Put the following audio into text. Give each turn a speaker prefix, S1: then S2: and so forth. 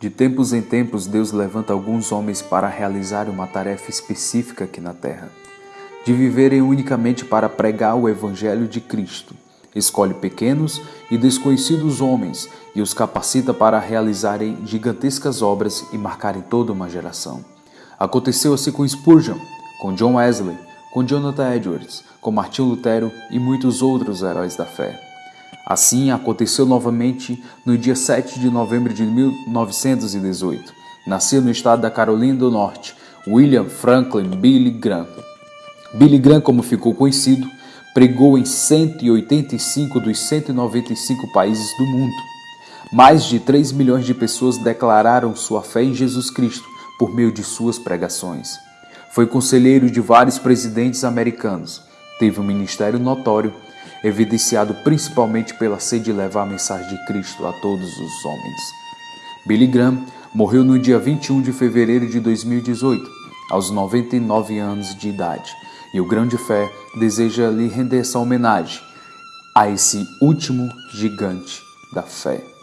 S1: De tempos em tempos, Deus levanta alguns homens para realizar uma tarefa específica aqui na terra, de viverem unicamente para pregar o Evangelho de Cristo. Escolhe pequenos e desconhecidos homens e os capacita para realizarem gigantescas obras e marcarem toda uma geração. Aconteceu assim com Spurgeon, com John Wesley, com Jonathan Edwards, com Martinho Lutero e muitos outros heróis da fé. Assim aconteceu novamente no dia 7 de novembro de 1918. Nasceu no estado da Carolina do Norte William Franklin Billy Graham. Billy Graham, como ficou conhecido, pregou em 185 dos 195 países do mundo. Mais de 3 milhões de pessoas declararam sua fé em Jesus Cristo por meio de suas pregações. Foi conselheiro de vários presidentes americanos. Teve um ministério notório evidenciado principalmente pela sede de levar a mensagem de Cristo a todos os homens. Billy Graham morreu no dia 21 de fevereiro de 2018, aos 99 anos de idade, e o Grande Fé deseja lhe render essa homenagem a esse último gigante da fé.